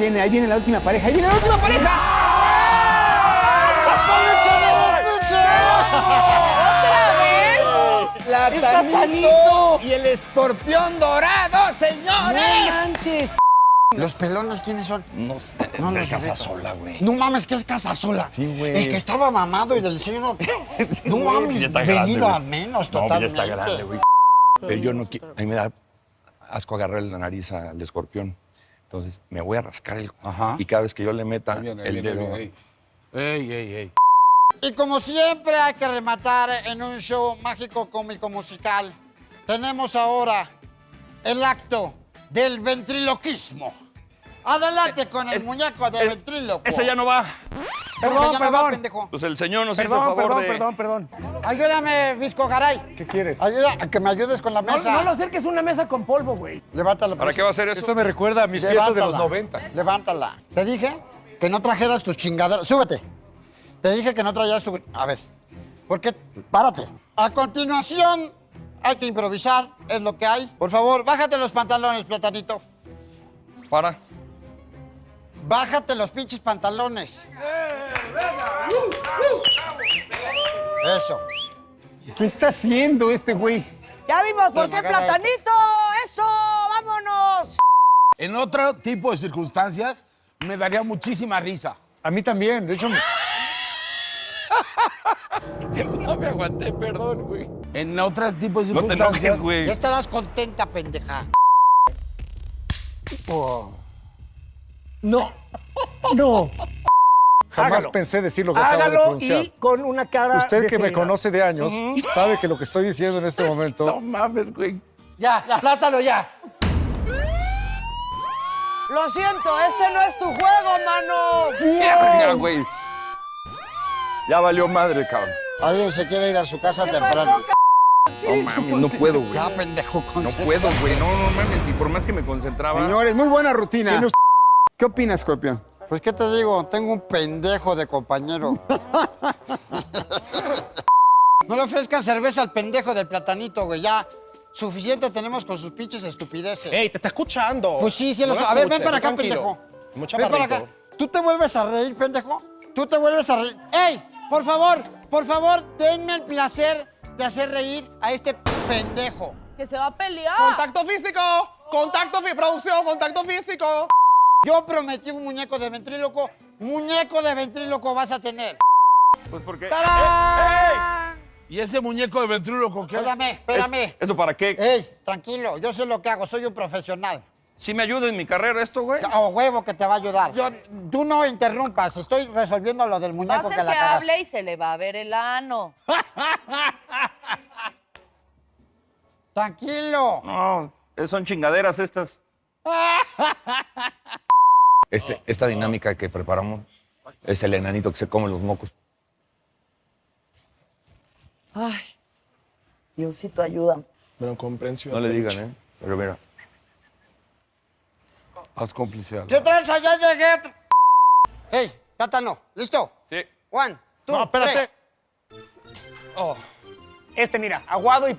viene, ahí viene la última pareja, ahí viene la última pareja. Platanito y el escorpión dorado, señores. manches. ¿Los pelones quiénes son? No, No, de no, casa no. sola, güey. No mames, que es casa sola. Sí, güey. El que estaba mamado y del diseño no. Sí, no mames, venido grande, a menos No, totalmente. ya está grande, güey. Pero yo no quiero. A mí me da asco agarrar la nariz al escorpión. Entonces me voy a rascar el. Ajá. Y cada vez que yo le meta el dedo. Ey, ey, ey. Y como siempre hay que rematar en un show mágico cómico musical. Tenemos ahora el acto del ventriloquismo. Adelante con el muñeco de ventríloco. Ese ya no va. Perdón, Ya no va, perdón. pendejo. Pues el señor nos hizo Perdón, favor perdón, de. perdón, perdón. Ayúdame, Visco Garay. ¿Qué quieres? Ayuda, a que me ayudes con la No, mesa. no lo acerques una mesa con polvo, güey. Levántala. ¿Para pues. qué va a hacer eso? Esto me recuerda a mis fiestas de los 90. Levántala. Te dije que no trajeras tus chingaderas. Súbete. Te dije que no trajeras tu... A ver. ¿Por qué? Párate. A continuación, hay que improvisar. Es lo que hay. Por favor, bájate los pantalones, platanito. Para. Bájate los pinches pantalones. Eso. ¿Qué está haciendo este güey? Ya vimos por qué platanito. Eso, vámonos. En otro tipo de circunstancias, me daría muchísima risa. A mí también, de hecho. me- No me aguanté, perdón, güey. En otros tipos de No te circunstancias. enojes, güey. Ya estarás contenta, pendeja. No. No. Jamás Hágalo. pensé decir lo que acabo de Hágalo pronunciar. y con una cara Usted de que me conoce de años sabe que lo que estoy diciendo en este momento No mames, güey. Ya, plátano ya. Lo siento, este no es tu juego, mano. Ya, güey. Ya valió madre, cabrón. Alguien se quiere ir a su casa temprano. No mames, no puedo, güey. Ya, pendejo, No puedo, güey. No, no mames. Y por más que me concentraba. Señores, muy buena rutina. ¿Qué opina, Scorpion? Pues, ¿qué te digo? Tengo un pendejo de compañero. no le ofrezcan cerveza al pendejo del platanito, güey. Ya, suficiente tenemos con sus pinches estupideces. ¡Ey, te está escuchando! Pues sí, sí. No lo- A ver, ven para acá, tranquilo. pendejo. Mucho ven para acá. ¿Tú te vuelves a reír, pendejo? ¿Tú te vuelves a reír? ¡Ey! Por favor, por favor, denme el placer de hacer reír a este pendejo. Que se va a pelear. ¡Contacto físico! ¡Contacto físico! ¡Producción! ¡Contacto físico! Yo prometí un muñeco de ventríloco. Muñeco de ventríloco vas a tener. Pues porque. ¡Tarán! Y ese muñeco de ventríloco que Espérame, espérame. ¿Esto para qué? Ey, tranquilo, yo sé lo que hago, soy un profesional. ¿Sí me ayuda en mi carrera esto, güey? A huevo que te va a ayudar. Yo, tú no interrumpas, estoy resolviendo lo del muñeco ser que la que cagaste. hable y se le va a ver el ano. Tranquilo. No, eh, son chingaderas estas. Este, esta dinámica que preparamos es el enanito que se come los mocos. Ay, Diosito, ayuda. Bueno, comprensión. No le digan, ¿eh? Pero mira. Haz complicidad. ¿Qué tranza? Ya llegué. Ey, Tátano, ¿listo? Sí. One, two, No, espérate. tres. Este, mira, aguado y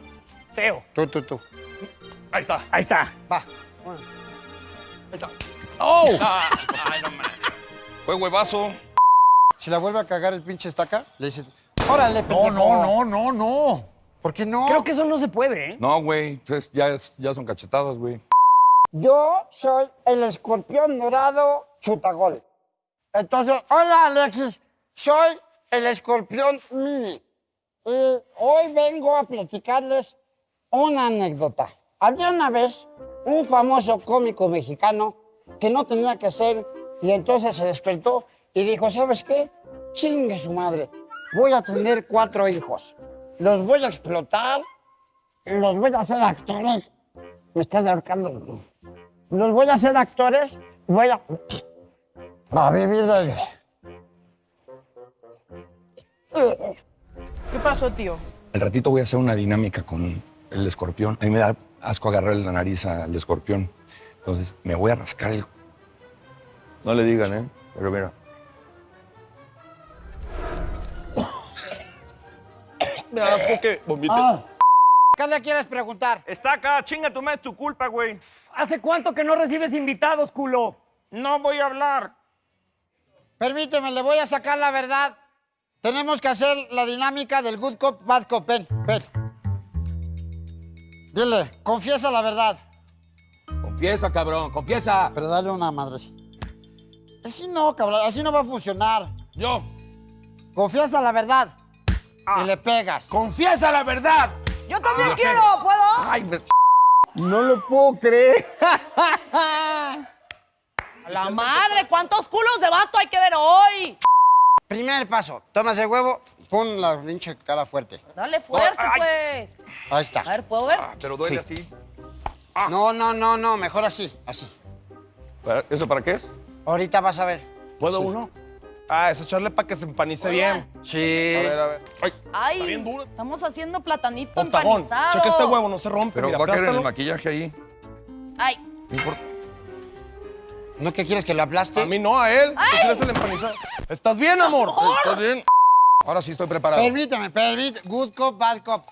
feo. Tú, tú, tú. Ahí está. Ahí está. Va. One. Ay, no mames. Fue huevazo. Si la vuelve a cagar el pinche estaca, le dices, órale, No, pendejo. no, no, no, no. ¿Por qué no? Creo que eso no se puede, ¿eh? No, güey. pues ya, es- ya son cachetadas, güey. Yo soy el escorpión dorado chutagol. Entonces, hola Alexis, soy el escorpión mini. Y hoy vengo a platicarles una anécdota. Había una vez un famoso cómico mexicano que no tenía que ser y entonces se despertó y dijo, ¿sabes qué? Chingue su madre. Voy a tener cuatro hijos. Los voy a explotar, los voy a hacer actores. Me estás ahorcando. Los voy a hacer actores, voy a, a vivir de ellos. ¿Qué pasó, tío? Al ratito voy a hacer una dinámica con el escorpión. A mí me da asco agarrar la nariz al escorpión. Entonces me voy a rascar el. No le digan, ¿eh? Pero mira. Me asco que vomite. ¿Qué le quieres preguntar? Está acá, chinga tu madre, es tu culpa, güey. ¿Hace cuánto que no recibes invitados, culo? No voy a hablar. Permíteme, le voy a sacar la verdad. Tenemos que hacer la dinámica del good cop, bad cop. Ven, ven. Dile, confiesa la verdad. Confiesa, cabrón, confiesa. Pero dale una madre. Así no, cabrón, así no va a funcionar. Yo. Confiesa la verdad. Y le pegas. Confiesa la verdad. Yo también quiero, ¿puedo? Ay, me- No lo puedo creer. La madre, ¿cuántos culos de vato hay que ver hoy? Primer paso, tomas el huevo, pon la pinche cara fuerte. Dale fuerte, pues. Ahí está. A ver, ¿puedo ver? pero duele Sí. así. No, no, no, no, mejor así, así. ¿Para- ¿Eso para qué es? Ahorita vas a ver. ¿Puedo uno? Ah, es echarle para que se empanice bien. Sí. A ver, a ver. Ay, Está bien duro. estamos haciendo platanito Octagón. empanizado. Checa este huevo, no se rompe. Pero mira, va a caer en el maquillaje ahí. Ay, No importa. ¿No que quieres que lo aplaste? A mí no, a él. ¿Tú quieres el empanizado? ¿Estás bien, amor? ¿Estás bien? Ahora sí estoy preparado. Permíteme, permíteme. Good cop, bad cop.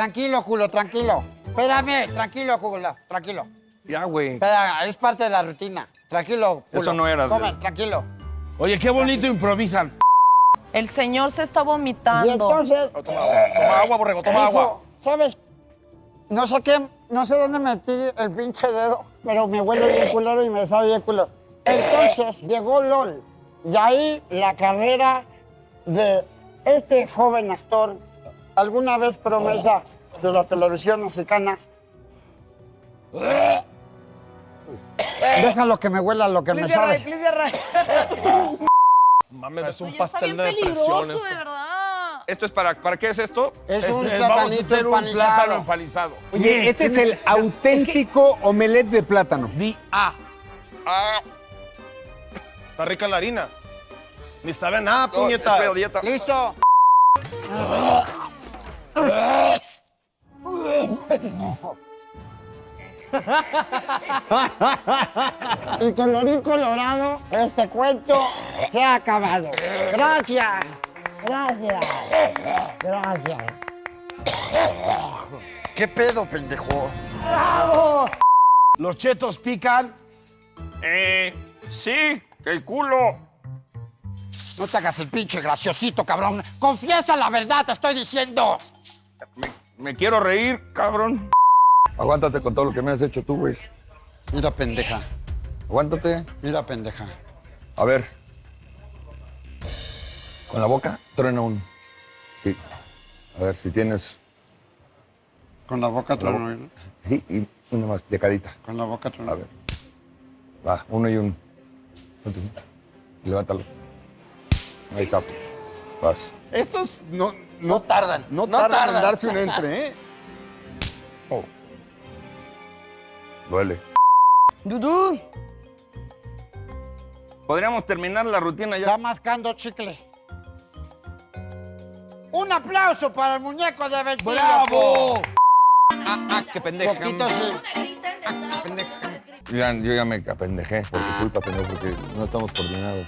Tranquilo, culo, tranquilo. Espérame, tranquilo, culo, tranquilo. Ya, güey. Espera, es parte de la rutina. Tranquilo, culo. Eso no era de- Come, tranquilo. Oye, qué bonito improvisan. el señor se está Y vomitando. entonces, Toma agua, toma agua, borrego, toma dijo, agua. ¿sabes? No sé qué, no sé dónde metí el pinche dedo, pero me huele bien culero y me sabe bien culero. Entonces llegó LOL y ahí la carrera de este joven actor, alguna vez promesa de la televisión mexicana. Déjalo que me huela lo que me sabe. please, Ray. Mames, es un pastel de depresión esto. de verdad. ¿Esto es para, para qué es esto? Es Es- un es- vamos a platanito hacer un plátano empanizado. Oye, este es el auténtico omelette de plátano. Di A. Ah, Está rica la harina. Ni sabe nada, no, puñeta. es. ¿Listo? Y colorín colorado, este cuento se ha acabado. Gracias. Gracias. Gracias. ¿Qué pedo, pendejo? Los chetos pican. Eh, sí, el culo. No te hagas el pinche graciosito, cabrón. Confiesa la verdad, te estoy diciendo. Me, me quiero reír, cabrón. Aguántate con todo lo que me has hecho tú, güey. Mira, pendeja. Aguántate. Mira, pendeja. A ver. Con la boca, truena un. Sí. A ver si tienes. Con la boca trono. Sí, y una más, de cadita. Con la boca A trono. ver. Va, uno y un. Levántalo. Ahí está. Vas. Estos no, no tardan. No, tardan, en darse un entre, ¿eh? Oh. Duele. Dudú. Podríamos terminar la rutina Está ya. mascando chicle. Un aplauso para el muñeco de ventríloco. ¡Bravo! Ah, ah, qué pendeja. Poquito sí. Griten detrás. Yo ya, yo ya me apendejé por tu culpa, pendejo, porque no estamos coordinados.